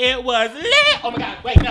It was lit. Oh my God. Wait, no.